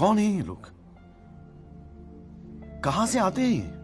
कौन है ये लोग? कहाँ से आते हैं ये?